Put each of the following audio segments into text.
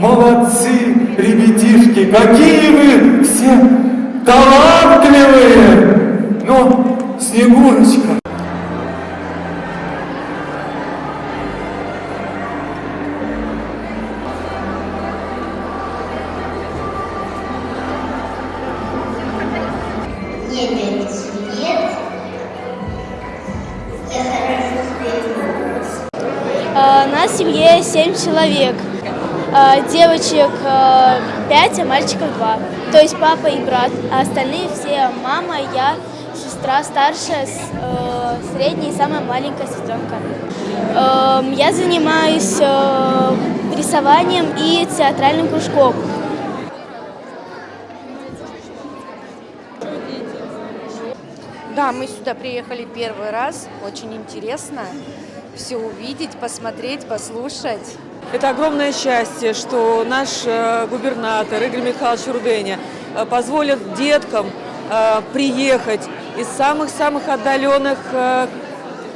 Молодцы, ребятишки, какие вы все талантливые! Но, Снегурочка, Мне пять лет. Я хорошо спою. А, У нас в семье семь человек. А, Девочек 5, а мальчиков 2. То есть папа и брат. А остальные все мама, я, сестра старшая, э, средняя и самая маленькая сестренка. Эм, Я занимаюсь э, рисованием и театральным кружком. Да, мы сюда приехали первый раз. Очень интересно все увидеть, посмотреть, послушать. Это огромное счастье, что наш э, губернатор Игорь Михайлович Руденя э, позволит деткам э, приехать из самых-самых отдаленных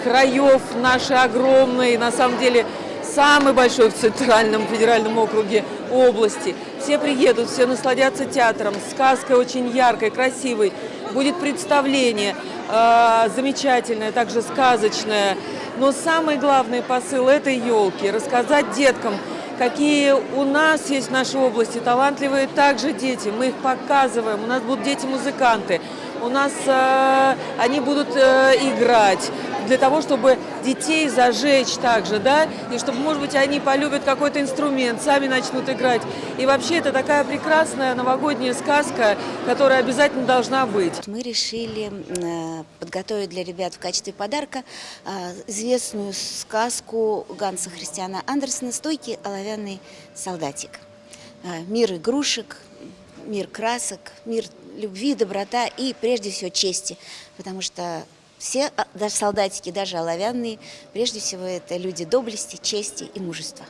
краев нашей огромной, на самом деле, самой большой в Центральном федеральном округе области. Все приедут, все насладятся театром, сказкой очень яркой, красивой. Будет представление э, замечательное, также сказочное. Но самый главный посыл этой елки – рассказать деткам, какие у нас есть в нашей области талантливые также дети. Мы их показываем, у нас будут дети-музыканты, у нас э, они будут э, играть для того, чтобы детей зажечь также, да, и чтобы, может быть, они полюбят какой-то инструмент, сами начнут играть. И вообще это такая прекрасная новогодняя сказка, которая обязательно должна быть. Мы решили э, подготовить для ребят в качестве подарка э, известную сказку Ганса Христиана Андерсена «Стойкий оловянный солдатик». Э, Мир игрушек, мир красок, мир любви, доброта и, прежде всего, чести. Потому что все, а, даже солдатики, даже оловянные, прежде всего, это люди доблести, чести и мужества.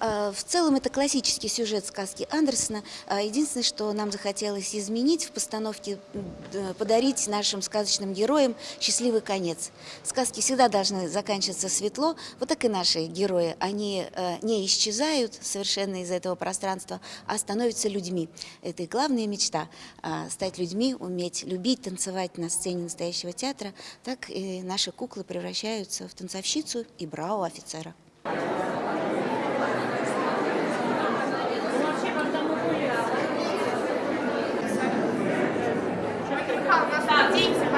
А, В целом это классический сюжет сказки Андерсона. А, Единственное, что нам захотелось изменить в постановке, подарить нашим сказочным героям счастливый конец. Сказки всегда должны заканчиваться светло. Вот так и наши герои. Они э, не исчезают совершенно из этого пространства, а становятся людьми. Это их главная мечта а, – стать людьми, уметь любить, танцевать на сцене настоящего театра. Так и наши куклы превращаются в танцовщицу и браво офицера.